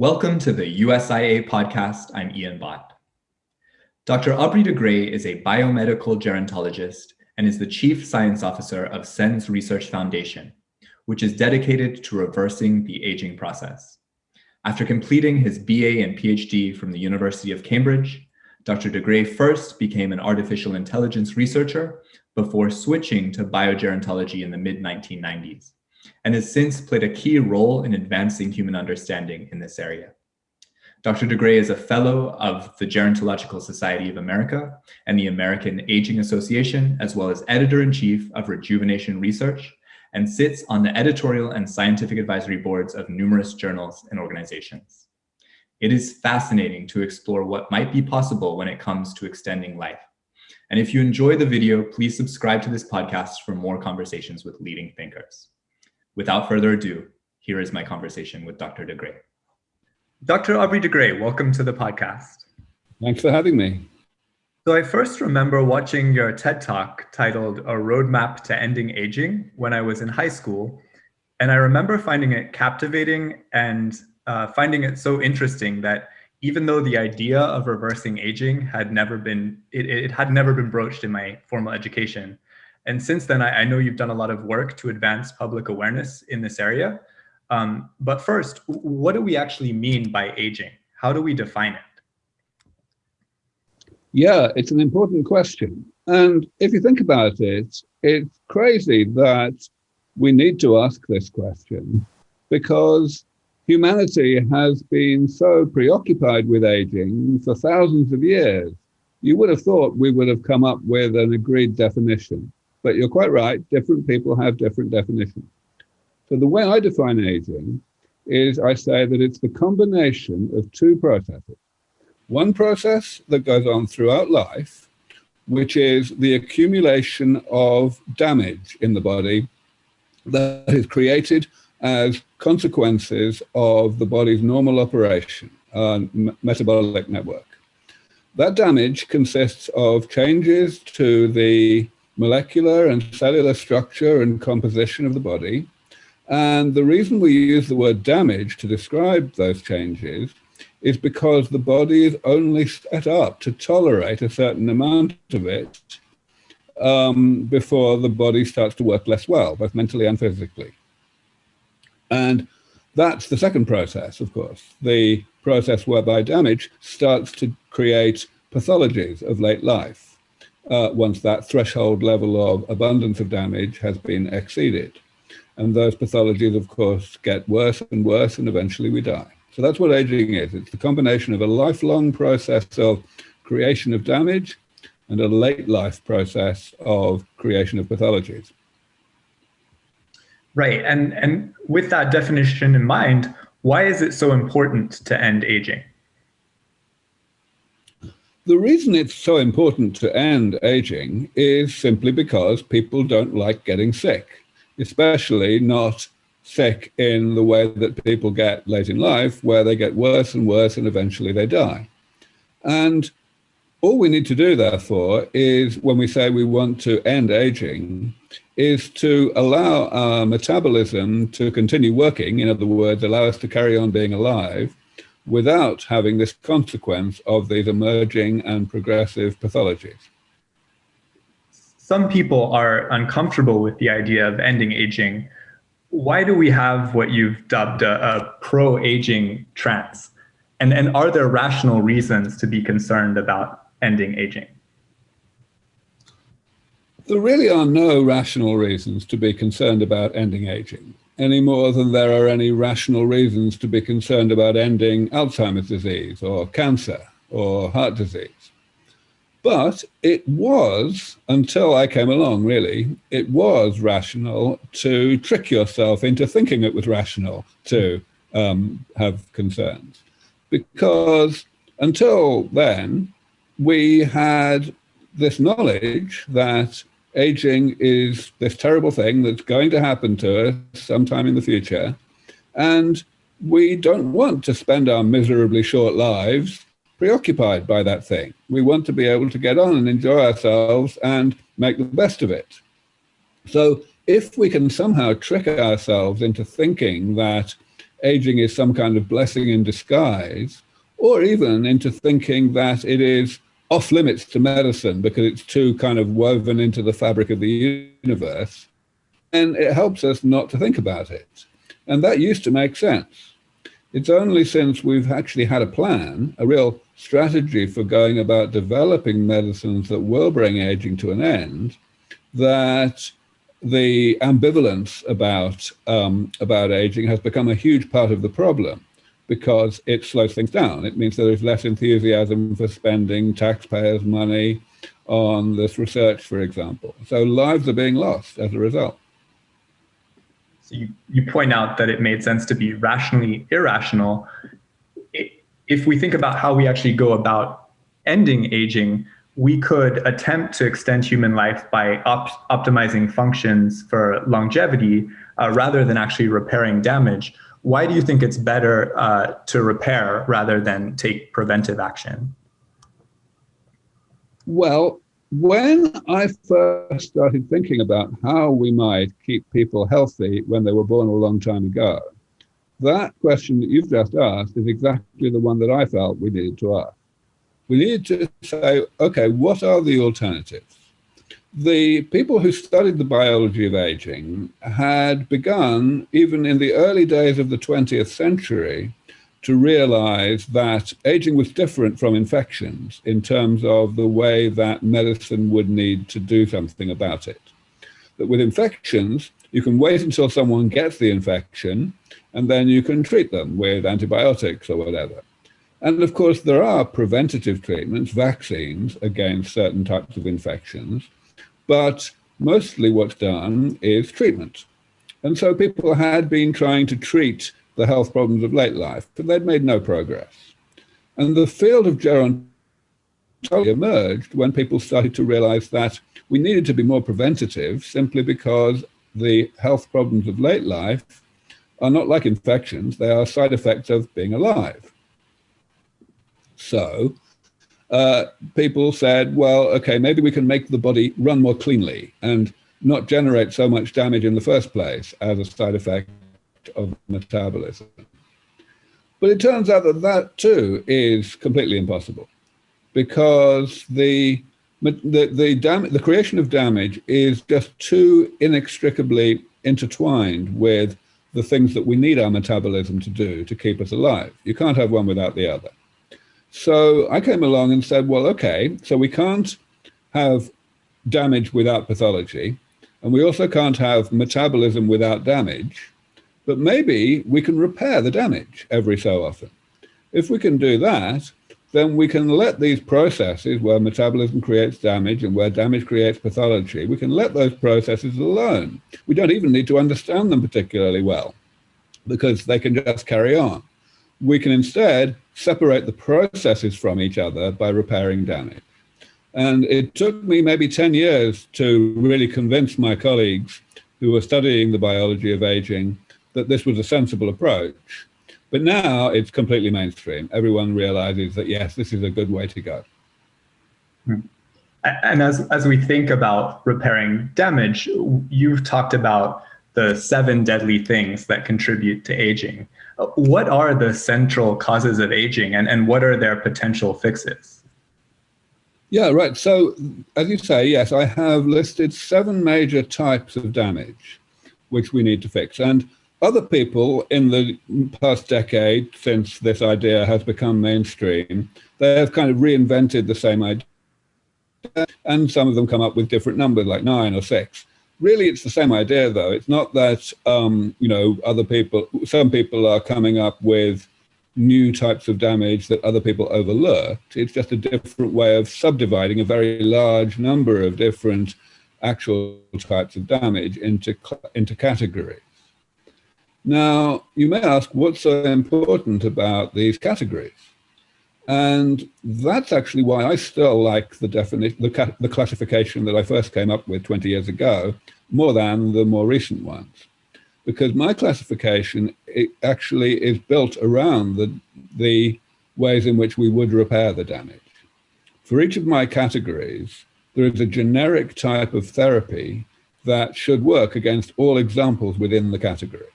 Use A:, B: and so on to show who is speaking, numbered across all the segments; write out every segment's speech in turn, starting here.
A: Welcome to the USIA podcast. I'm Ian Bott. Dr. Aubrey de Grey is a biomedical gerontologist and is the Chief Science Officer of SENS Research Foundation, which is dedicated to reversing the aging process. After completing his BA and PhD from the University of Cambridge, Dr. de Grey first became an artificial intelligence researcher before switching to biogerontology in the mid-1990s and has since played a key role in advancing human understanding in this area. Dr. de Grey is a fellow of the Gerontological Society of America and the American Aging Association, as well as editor-in-chief of Rejuvenation Research, and sits on the editorial and scientific advisory boards of numerous journals and organizations. It is fascinating to explore what might be possible when it comes to extending life. And if you enjoy the video, please subscribe to this podcast for more conversations with leading thinkers. Without further ado, here is my conversation with Dr. de Grey. Dr. Aubrey de Grey, welcome to the podcast.
B: Thanks for having me.
A: So I first remember watching your TED Talk titled A Roadmap to Ending Aging when I was in high school. And I remember finding it captivating and uh, finding it so interesting that even though the idea of reversing aging had never been, it, it had never been broached in my formal education, and since then, I, I, know you've done a lot of work to advance public awareness in this area. Um, but first, what do we actually mean by aging? How do we define it?
B: Yeah, it's an important question. And if you think about it, it's crazy that we need to ask this question because humanity has been so preoccupied with aging for thousands of years. You would have thought we would have come up with an agreed definition. But you're quite right, different people have different definitions. So the way I define aging is I say that it's the combination of two processes. One process that goes on throughout life, which is the accumulation of damage in the body that is created as consequences of the body's normal operation, uh, metabolic network. That damage consists of changes to the molecular and cellular structure and composition of the body. And the reason we use the word damage to describe those changes is because the body is only set up to tolerate a certain amount of it um, before the body starts to work less well, both mentally and physically. And that's the second process, of course, the process whereby damage starts to create pathologies of late life uh, once that threshold level of abundance of damage has been exceeded. And those pathologies, of course, get worse and worse, and eventually we die. So that's what aging is. It's the combination of a lifelong process of creation of damage and a late life process of creation of pathologies.
A: Right. And, and with that definition in mind, why is it so important to end aging?
B: The reason it's so important to end aging is simply because people don't like getting sick, especially not sick in the way that people get late in life, where they get worse and worse and eventually they die. And all we need to do, therefore, is when we say we want to end aging, is to allow our metabolism to continue working, in other words, allow us to carry on being alive, without having this consequence of these emerging and progressive pathologies.
A: Some people are uncomfortable with the idea of ending aging. Why do we have what you've dubbed a, a pro-aging trance? And, and are there rational reasons to be concerned about ending aging?
B: There really are no rational reasons to be concerned about ending aging any more than there are any rational reasons to be concerned about ending Alzheimer's disease or cancer or heart disease. But it was, until I came along really, it was rational to trick yourself into thinking it was rational to um, have concerns. Because until then, we had this knowledge that aging is this terrible thing that's going to happen to us sometime in the future. And we don't want to spend our miserably short lives preoccupied by that thing. We want to be able to get on and enjoy ourselves and make the best of it. So if we can somehow trick ourselves into thinking that aging is some kind of blessing in disguise, or even into thinking that it is off limits to medicine because it's too kind of woven into the fabric of the universe. And it helps us not to think about it. And that used to make sense. It's only since we've actually had a plan, a real strategy for going about developing medicines that will bring aging to an end, that the ambivalence about, um, about aging has become a huge part of the problem because it slows things down. It means there is less enthusiasm for spending taxpayers' money on this research, for example. So lives are being lost as a result.
A: So you, you point out that it made sense to be rationally irrational. If we think about how we actually go about ending aging, we could attempt to extend human life by op optimizing functions for longevity uh, rather than actually repairing damage. Why do you think it's better uh, to repair rather than take preventive action?
B: Well, when I first started thinking about how we might keep people healthy when they were born a long time ago, that question that you've just asked is exactly the one that I felt we needed to ask. We needed to say, okay, what are the alternatives? The people who studied the biology of aging had begun, even in the early days of the 20th century, to realize that aging was different from infections in terms of the way that medicine would need to do something about it. That with infections, you can wait until someone gets the infection and then you can treat them with antibiotics or whatever. And of course, there are preventative treatments, vaccines against certain types of infections, but mostly what's done is treatment. And so people had been trying to treat the health problems of late life, but they'd made no progress. And the field of gerontology emerged when people started to realize that we needed to be more preventative simply because the health problems of late life are not like infections, they are side effects of being alive. So uh, people said, well, okay, maybe we can make the body run more cleanly and not generate so much damage in the first place as a side effect of metabolism. But it turns out that that too is completely impossible because the, the, the, dam the creation of damage is just too inextricably intertwined with the things that we need our metabolism to do to keep us alive. You can't have one without the other. So I came along and said, well, okay, so we can't have damage without pathology, and we also can't have metabolism without damage, but maybe we can repair the damage every so often. If we can do that, then we can let these processes where metabolism creates damage and where damage creates pathology, we can let those processes alone. We don't even need to understand them particularly well because they can just carry on. We can instead separate the processes from each other by repairing damage. And it took me maybe 10 years to really convince my colleagues who were studying the biology of aging that this was a sensible approach. But now it's completely mainstream. Everyone realizes that, yes, this is a good way to go.
A: Hmm. And as, as we think about repairing damage, you've talked about the seven deadly things that contribute to aging. What are the central causes of aging and, and what are their potential fixes?
B: Yeah, right. So as you say, yes, I have listed seven major types of damage which we need to fix. And other people in the past decade, since this idea has become mainstream, they have kind of reinvented the same idea. And some of them come up with different numbers like nine or six really it's the same idea though. It's not that, um, you know, other people, some people are coming up with new types of damage that other people overlooked. It's just a different way of subdividing a very large number of different actual types of damage into, into categories. Now, you may ask what's so important about these categories? And that's actually why I still like the definition, the, the classification that I first came up with 20 years ago, more than the more recent ones. Because my classification actually is built around the, the ways in which we would repair the damage. For each of my categories, there is a generic type of therapy that should work against all examples within the category.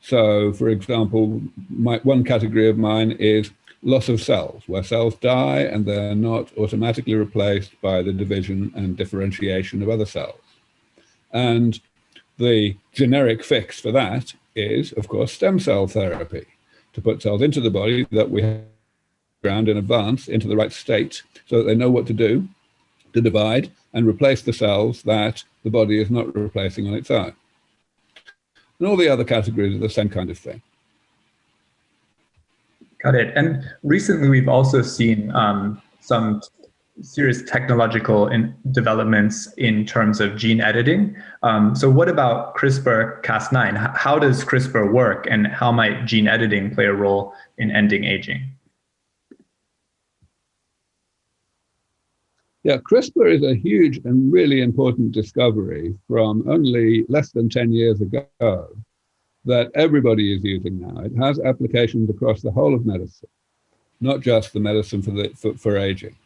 B: So, for example, my, one category of mine is loss of cells, where cells die and they're not automatically replaced by the division and differentiation of other cells. And the generic fix for that is, of course, stem cell therapy, to put cells into the body that we have ground in advance into the right state so that they know what to do to divide and replace the cells that the body is not replacing on its own. And all the other categories are the same kind of thing.
A: Got it. And recently, we've also seen um, some serious technological in developments in terms of gene editing. Um, so what about CRISPR-Cas9? How does CRISPR work and how might gene editing play a role in ending aging?
B: Yeah, CRISPR is a huge and really important discovery from only less than 10 years ago that everybody is using now. It has applications across the whole of medicine, not just the medicine for, the, for, for aging.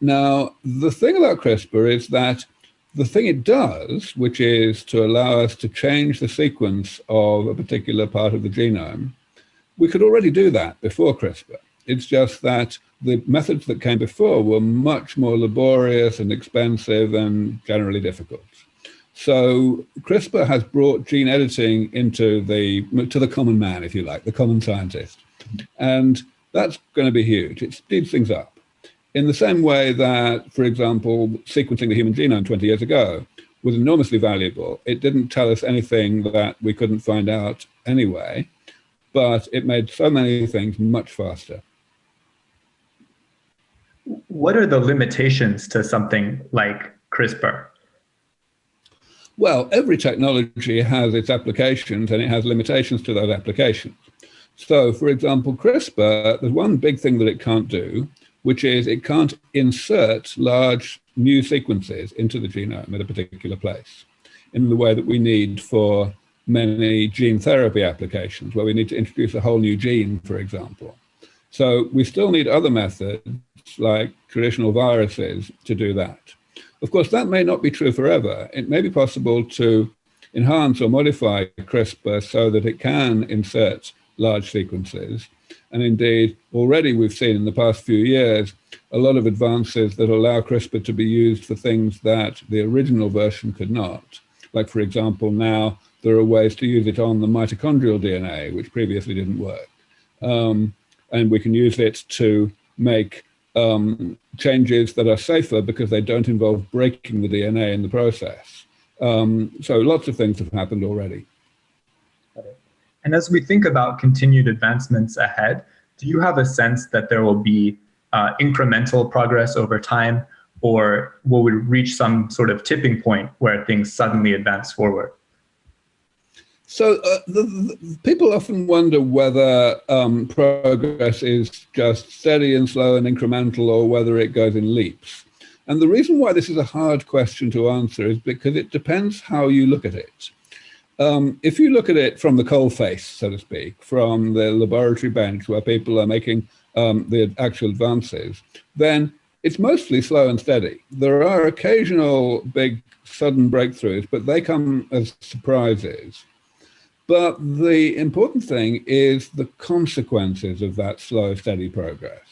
B: Now, the thing about CRISPR is that the thing it does, which is to allow us to change the sequence of a particular part of the genome, we could already do that before CRISPR. It's just that the methods that came before were much more laborious and expensive and generally difficult. So CRISPR has brought gene editing into the to the common man, if you like, the common scientist, and that's going to be huge. It speeds things up. In the same way that, for example, sequencing the human genome 20 years ago was enormously valuable. It didn't tell us anything that we couldn't find out anyway, but it made so many things much faster.
A: What are the limitations to something like CRISPR?
B: Well, every technology has its applications and it has limitations to those applications. So, for example, CRISPR, there's one big thing that it can't do, which is it can't insert large new sequences into the genome at a particular place in the way that we need for many gene therapy applications, where we need to introduce a whole new gene, for example. So we still need other methods like traditional viruses to do that. Of course, that may not be true forever. It may be possible to enhance or modify CRISPR so that it can insert large sequences. And indeed, already we've seen in the past few years a lot of advances that allow CRISPR to be used for things that the original version could not. Like, for example, now there are ways to use it on the mitochondrial DNA, which previously didn't work. Um, and we can use it to make um, changes that are safer because they don't involve breaking the DNA in the process. Um, so lots of things have happened already.
A: And as we think about continued advancements ahead, do you have a sense that there will be uh, incremental progress over time, or will we reach some sort of tipping point where things suddenly advance forward?
B: So uh, the, the, people often wonder whether um, progress is just steady and slow and incremental or whether it goes in leaps. And the reason why this is a hard question to answer is because it depends how you look at it. Um, if you look at it from the coal face, so to speak, from the laboratory bench where people are making um, the actual advances, then it's mostly slow and steady. There are occasional big sudden breakthroughs, but they come as surprises. But the important thing is the consequences of that slow, steady progress.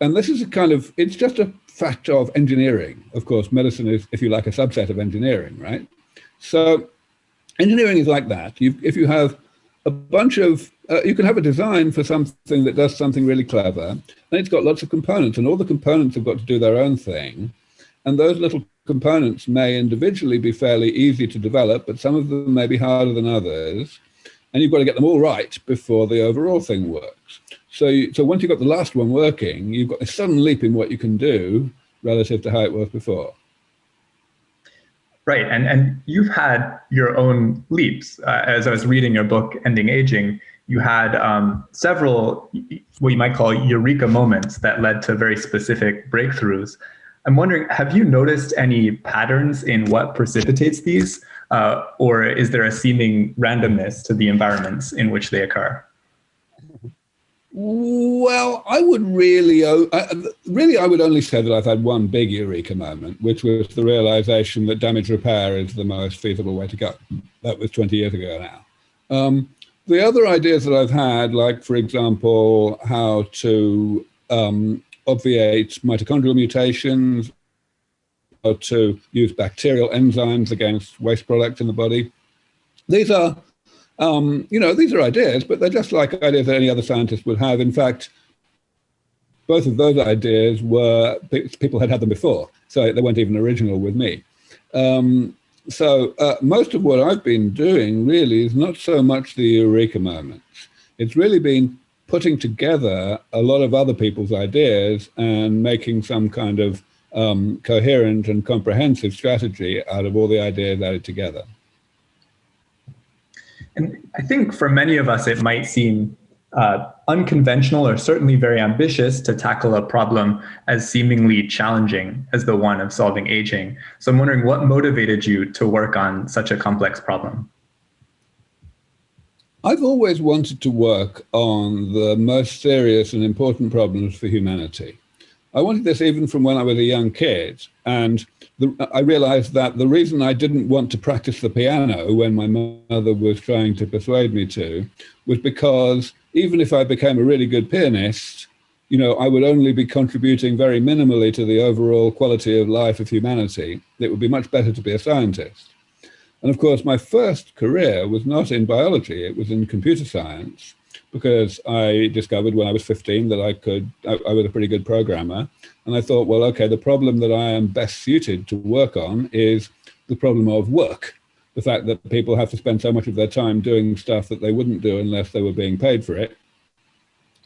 B: And this is a kind of, it's just a fact of engineering. Of course, medicine is, if you like, a subset of engineering, right? So engineering is like that. You, if you have a bunch of, uh, you can have a design for something that does something really clever, and it's got lots of components, and all the components have got to do their own thing. And those little components may individually be fairly easy to develop, but some of them may be harder than others. And you've got to get them all right before the overall thing works. So, you, so once you've got the last one working, you've got a sudden leap in what you can do relative to how it was before.
A: Right, and and you've had your own leaps. Uh, as I was reading your book, Ending Aging, you had um, several what you might call eureka moments that led to very specific breakthroughs. I'm wondering, have you noticed any patterns in what precipitates these? Uh, or is there a seeming randomness to the environments in which they occur?
B: Well, I would really, really, I would only say that I've had one big eureka moment, which was the realization that damage repair is the most feasible way to go. That was 20 years ago now. Um, the other ideas that I've had, like, for example, how to um, obviate mitochondrial mutations, or to use bacterial enzymes against waste products in the body, these are, um, you know, these are ideas, but they're just like ideas that any other scientist would have. In fact, both of those ideas were, people had had them before, so they weren't even original with me. Um, so uh, most of what I've been doing really is not so much the eureka moments. It's really been putting together a lot of other people's ideas and making some kind of um, coherent and comprehensive strategy out of all the ideas added together.
A: And I think for many of us, it might seem uh, unconventional or certainly very ambitious to tackle a problem as seemingly challenging as the one of solving aging. So I'm wondering what motivated you to work on such a complex problem?
B: I've always wanted to work on the most serious and important problems for humanity. I wanted this even from when I was a young kid. And the, I realized that the reason I didn't want to practice the piano when my mother was trying to persuade me to was because even if I became a really good pianist, you know, I would only be contributing very minimally to the overall quality of life of humanity. It would be much better to be a scientist. And of course, my first career was not in biology, it was in computer science because I discovered when I was 15 that I could, I, I, was a pretty good programmer. And I thought, well, okay, the problem that I am best suited to work on is the problem of work. The fact that people have to spend so much of their time doing stuff that they wouldn't do unless they were being paid for it.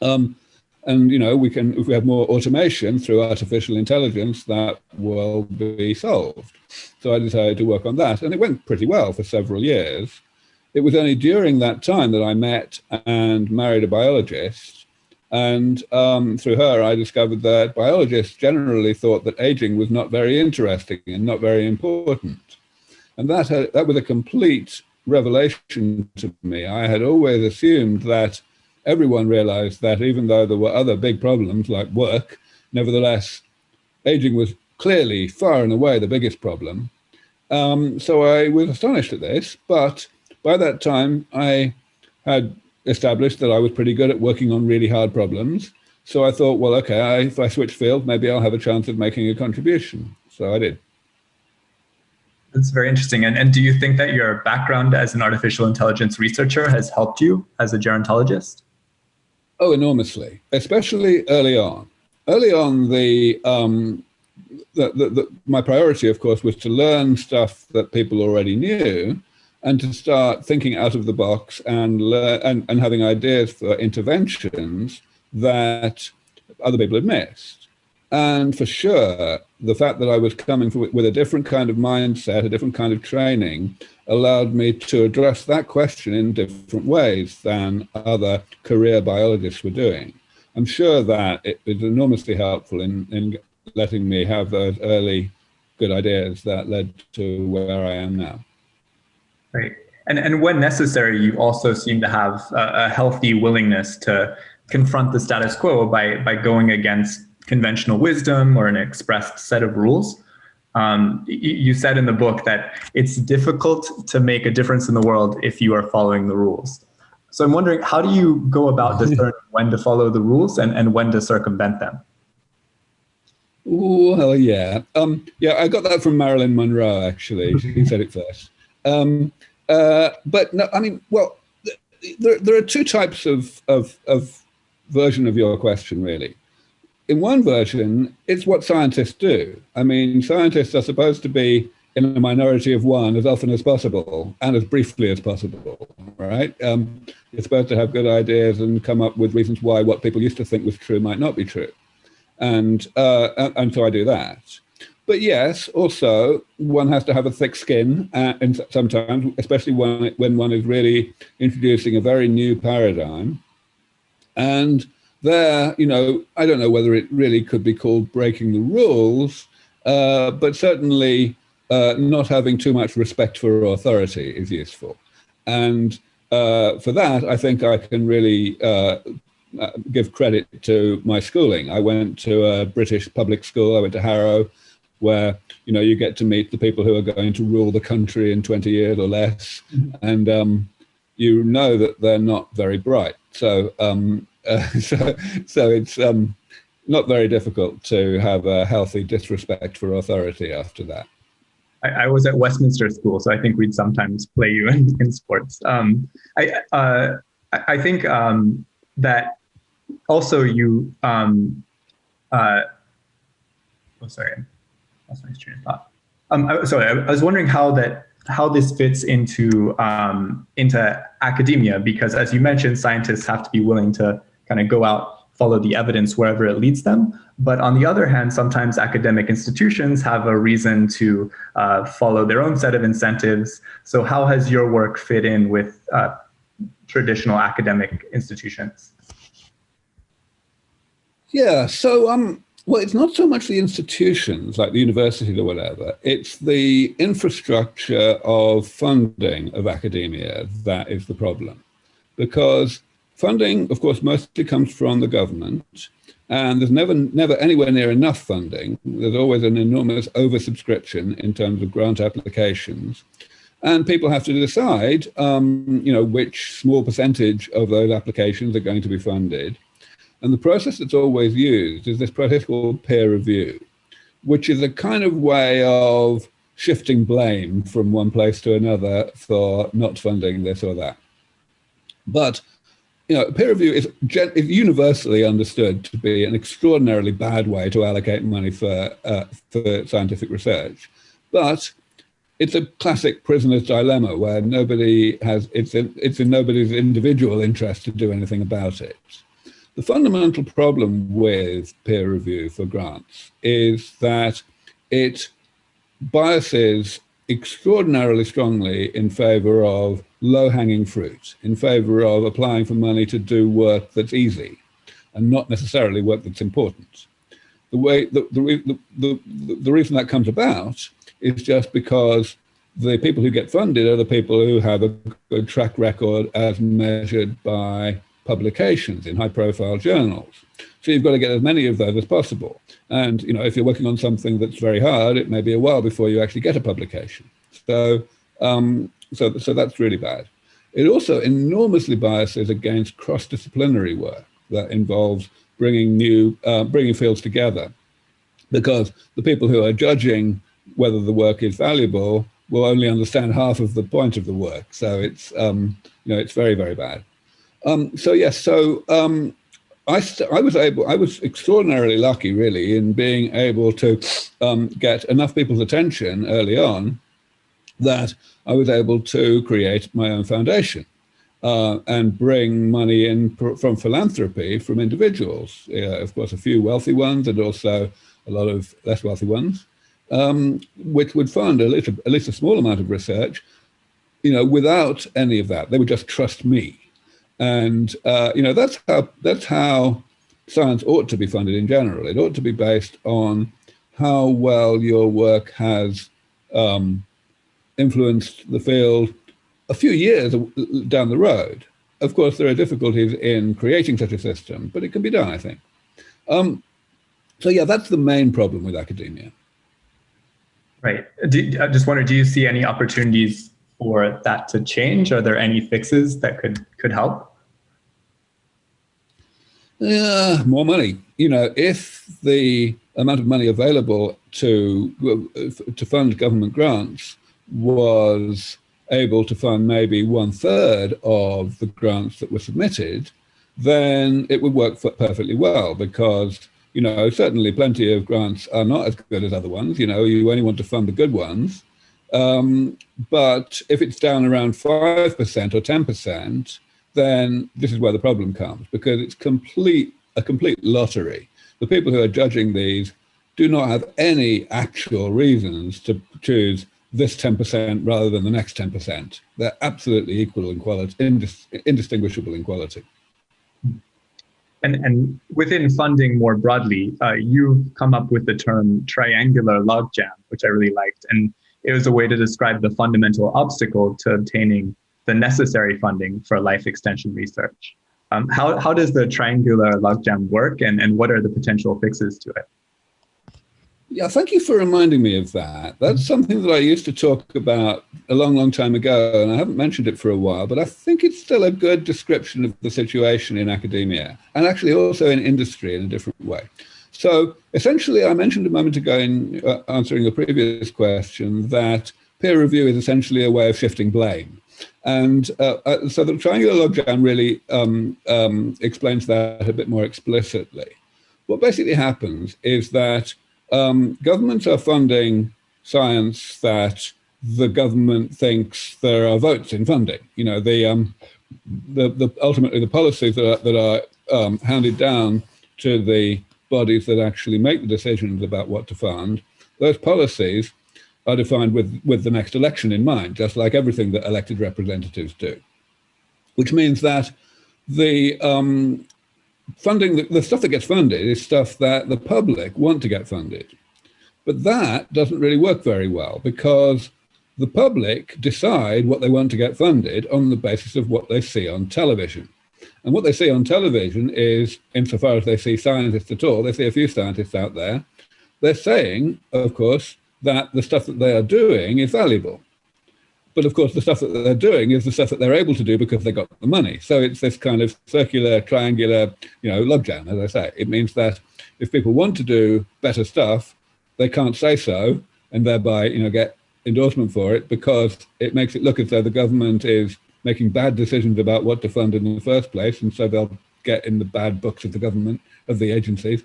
B: Um, and, you know, we can, if we have more automation through artificial intelligence, that will be solved. So I decided to work on that. And it went pretty well for several years. It was only during that time that I met and married a biologist. And um, through her, I discovered that biologists generally thought that aging was not very interesting and not very important. And that, had, that was a complete revelation to me. I had always assumed that everyone realized that even though there were other big problems like work, nevertheless, aging was clearly far and away the biggest problem. Um, so I was astonished at this, but by that time, I had established that I was pretty good at working on really hard problems. So I thought, well, okay, I, if I switch field, maybe I'll have a chance of making a contribution. So I did.
A: That's very interesting. And, and do you think that your background as an artificial intelligence researcher has helped you as a gerontologist?
B: Oh, enormously, especially early on. Early on, the, um, the, the, the, my priority, of course, was to learn stuff that people already knew and to start thinking out of the box and, and, and having ideas for interventions that other people had missed. And for sure, the fact that I was coming with a different kind of mindset, a different kind of training, allowed me to address that question in different ways than other career biologists were doing. I'm sure that it was enormously helpful in, in letting me have those early good ideas that led to where I am now.
A: Right. And, and when necessary, you also seem to have a, a healthy willingness to confront the status quo by, by going against conventional wisdom or an expressed set of rules. Um, you said in the book that it's difficult to make a difference in the world if you are following the rules. So I'm wondering, how do you go about discerning when to follow the rules and, and when to circumvent them?
B: Well, yeah. Um, yeah, I got that from Marilyn Monroe, actually. She said it first. Um, uh, but no, I mean, well, there, there are two types of, of, of version of your question, really. In one version, it's what scientists do. I mean, scientists are supposed to be in a minority of one as often as possible and as briefly as possible, right? Um, you're supposed to have good ideas and come up with reasons why what people used to think was true might not be true. And, uh, and so I do that. But yes, also one has to have a thick skin, uh, and sometimes, especially when when one is really introducing a very new paradigm. And there, you know, I don't know whether it really could be called breaking the rules, uh, but certainly uh, not having too much respect for authority is useful. And uh, for that, I think I can really uh, uh, give credit to my schooling. I went to a British public school. I went to Harrow where you know you get to meet the people who are going to rule the country in 20 years or less mm -hmm. and um, you know that they're not very bright. So, um, so, so it's um, not very difficult to have a healthy disrespect for authority after that.
A: I, I was at Westminster School, so I think we'd sometimes play you in, in sports. Um, I, uh, I think um, that also you, um, uh, oh, sorry, that's my train of thought. Um, sorry, I was wondering how that how this fits into um, into academia because as you mentioned scientists have to be willing to kind of go out follow the evidence wherever it leads them. But on the other hand sometimes academic institutions have a reason to uh, follow their own set of incentives. So how has your work fit in with uh, traditional academic institutions?
B: Yeah so um well, it's not so much the institutions like the universities or whatever, it's the infrastructure of funding of academia that is the problem. Because funding, of course, mostly comes from the government, and there's never, never anywhere near enough funding. There's always an enormous oversubscription in terms of grant applications. And people have to decide, um, you know, which small percentage of those applications are going to be funded. And the process that's always used is this process called peer review, which is a kind of way of shifting blame from one place to another for not funding this or that. But you know, peer review is, universally understood to be an extraordinarily bad way to allocate money for, uh, for scientific research. But it's a classic prisoner's dilemma where nobody has, it's in, it's in nobody's individual interest to do anything about it. The fundamental problem with peer review for grants is that it biases extraordinarily strongly in favor of low-hanging fruit, in favor of applying for money to do work that's easy and not necessarily work that's important. The way the, the, the, the, the reason that comes about is just because the people who get funded are the people who have a good track record as measured by publications in high profile journals. So you've got to get as many of those as possible. And you know, if you're working on something that's very hard, it may be a while before you actually get a publication. So, um, so, so that's really bad. It also enormously biases against cross-disciplinary work that involves bringing new, uh, bringing fields together, because the people who are judging whether the work is valuable will only understand half of the point of the work. So it's, um, you know, it's very, very bad. Um, so yes, so um, I, I was able, I was extraordinarily lucky really in being able to um, get enough people's attention early on that I was able to create my own foundation uh, and bring money in from philanthropy from individuals. Of course, a few wealthy ones and also a lot of less wealthy ones, um, which would fund at least, a, at least a small amount of research, you know, without any of that. They would just trust me. And uh, you know that's how that's how science ought to be funded in general. It ought to be based on how well your work has um, influenced the field a few years down the road. Of course, there are difficulties in creating such a system, but it can be done, I think. Um, so yeah, that's the main problem with academia.
A: Right. Do, I just wonder, do you see any opportunities for that to change? Are there any fixes that could could help?
B: Uh, more money. You know, if the amount of money available to to fund government grants was able to fund maybe one third of the grants that were submitted, then it would work perfectly well because you know certainly plenty of grants are not as good as other ones. You know, you only want to fund the good ones, um, but if it's down around 5% or 10%, then this is where the problem comes because it's complete a complete lottery. The people who are judging these do not have any actual reasons to choose this 10% rather than the next 10%. They're absolutely equal in quality, indis indistinguishable in quality.
A: And, and within funding more broadly, uh, you come up with the term triangular logjam, which I really liked. And it was a way to describe the fundamental obstacle to obtaining the necessary funding for life extension research. Um, how, how does the triangular logjam work and, and what are the potential fixes to it?
B: Yeah, thank you for reminding me of that. That's something that I used to talk about a long, long time ago, and I haven't mentioned it for a while, but I think it's still a good description of the situation in academia and actually also in industry in a different way. So essentially, I mentioned a moment ago in uh, answering the previous question that peer review is essentially a way of shifting blame. And uh, uh, so the triangular logjam really um, um, explains that a bit more explicitly. What basically happens is that um, governments are funding science that the government thinks there are votes in funding. You know, the, um, the, the ultimately the policies that are, that are um, handed down to the bodies that actually make the decisions about what to fund, those policies are defined with, with the next election in mind, just like everything that elected representatives do. Which means that the um, funding, the, the stuff that gets funded is stuff that the public want to get funded. But that doesn't really work very well because the public decide what they want to get funded on the basis of what they see on television. And what they see on television is, insofar as they see scientists at all, they see a few scientists out there, they're saying, of course, that the stuff that they are doing is valuable. But of course, the stuff that they're doing is the stuff that they're able to do because they got the money. So it's this kind of circular, triangular, you know, logjam, as I say. It means that if people want to do better stuff, they can't say so and thereby, you know, get endorsement for it because it makes it look as though the government is making bad decisions about what to fund in the first place. And so they'll get in the bad books of the government, of the agencies.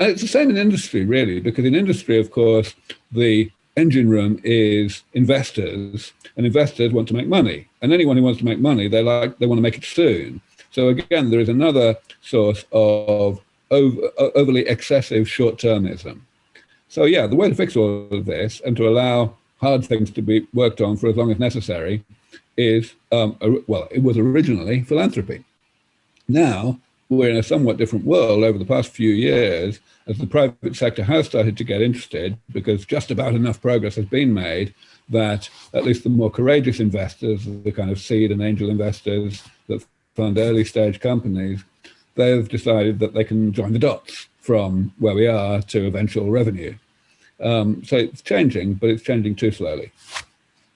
B: And it's the same in industry, really, because in industry, of course, the engine room is investors and investors want to make money. And anyone who wants to make money they like they want to make it soon. So again there is another source of over, overly excessive short-termism. So yeah the way to fix all of this and to allow hard things to be worked on for as long as necessary is um, well it was originally philanthropy. Now we're in a somewhat different world over the past few years as the private sector has started to get interested because just about enough progress has been made that at least the more courageous investors, the kind of seed and angel investors that fund early stage companies, they've decided that they can join the dots from where we are to eventual revenue. Um, so it's changing, but it's changing too slowly.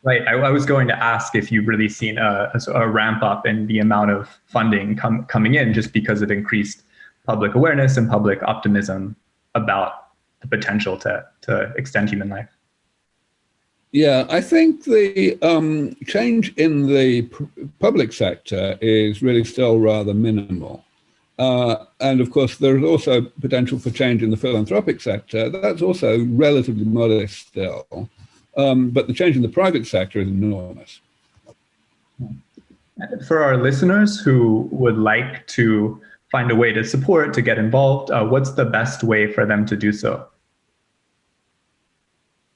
A: Right. I, I, was going to ask if you've really seen a, a, ramp up in the amount of funding com coming in just because of increased public awareness and public optimism about the potential to, to extend human life.
B: Yeah, I think the um, change in the public sector is really still rather minimal. Uh, and of course, there's also potential for change in the philanthropic sector. That's also relatively modest still. Um, but the change in the private sector is enormous.
A: For our listeners who would like to find a way to support, to get involved, uh, what's the best way for them to do so?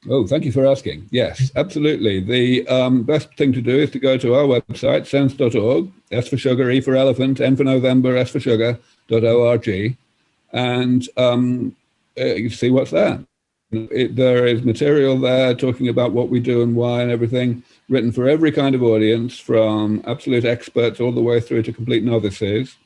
B: Oh, thank you for asking. Yes, absolutely. The um, best thing to do is to go to our website, sens.org, S for sugar, E for elephant, N for November, S for sugar.org, and um, uh, you see what's there. It, there is material there talking about what we do and why and everything, written for every kind of audience, from absolute experts all the way through to complete novices.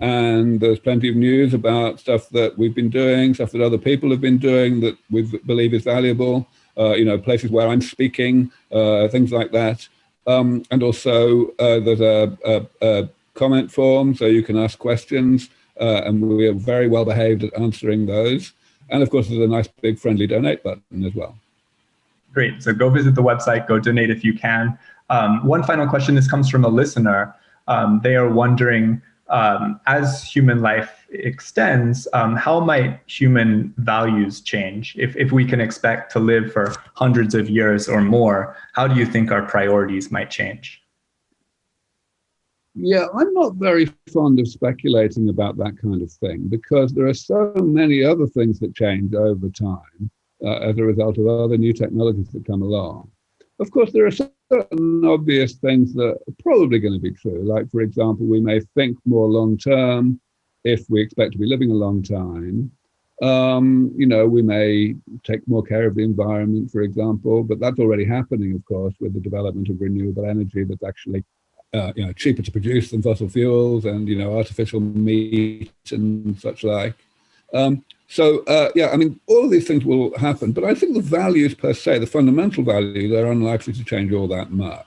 B: And there's plenty of news about stuff that we've been doing, stuff that other people have been doing that we believe is valuable, uh, you know, places where I'm speaking, uh, things like that. Um, and also uh, there's a, a, a, comment form, so you can ask questions, uh, and we are very well behaved at answering those. And of course, there's a nice big friendly donate button as well.
A: Great. So go visit the website, go donate if you can. Um, one final question. This comes from a listener. Um, they are wondering, um, as human life extends, um, how might human values change? If, if we can expect to live for hundreds of years or more, how do you think our priorities might change?
B: Yeah, I'm not very fond of speculating about that kind of thing because there are so many other things that change over time uh, as a result of other new technologies that come along. Of course, there are certain obvious things that are probably going to be true. Like, for example, we may think more long term if we expect to be living a long time. Um, you know, we may take more care of the environment, for example, but that's already happening, of course, with the development of renewable energy that's actually uh, you know, cheaper to produce than fossil fuels and, you know, artificial meat and such like. Um, so uh, yeah, I mean, all of these things will happen, but I think the values per se, the fundamental value, they're unlikely to change all that much.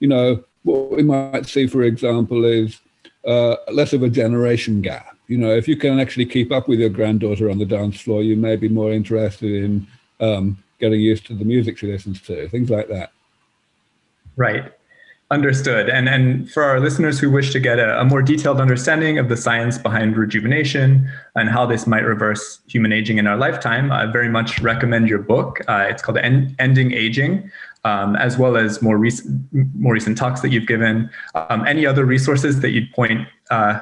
B: You know, what we might see, for example, is uh, less of a generation gap. You know, if you can actually keep up with your granddaughter on the dance floor, you may be more interested in um, getting used to the music she listens to, things like that.
A: Right. Understood. And, and for our listeners who wish to get a, a, more detailed understanding of the science behind rejuvenation and how this might reverse human aging in our lifetime, I very much recommend your book. Uh, it's called End, Ending Aging, um, as well as more recent, more recent talks that you've given. Um, any other resources that you'd point uh,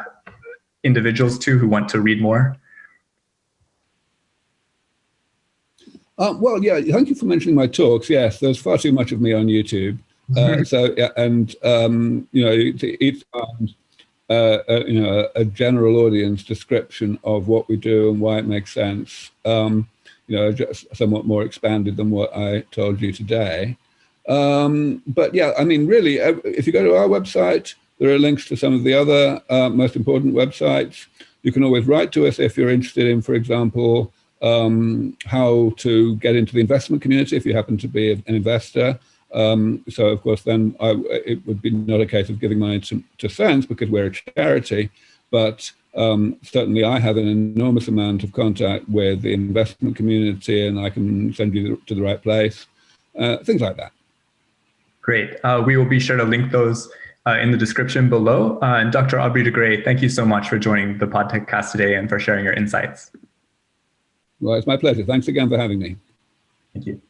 A: individuals to who want to read more?
B: Uh, well, yeah, thank you for mentioning my talks. Yes, there's far too much of me on YouTube. Uh, so yeah, and um, you know, each times uh, a, you know a, general audience description of what we do and why it makes sense. Um, you know, just somewhat more expanded than what I told you today. Um, but yeah, I mean, really, if you go to our website, there are links to some of the other uh, most important websites. You can always write to us if you're interested in, for example, um, how to get into the investment community if you happen to be an investor. Um, so of course, then I, it would be not a case of giving money to, to SENS because we're a charity, but um, certainly I have an enormous amount of contact with the investment community and I can send you to the right place, uh, things like that.
A: Great. Uh, we will be sure to link those uh, in the description below. Uh, and Dr. Aubrey de Grey, thank you so much for joining the podcast today and for sharing your insights.
B: Well, it's my pleasure. Thanks again for having me.
A: Thank you.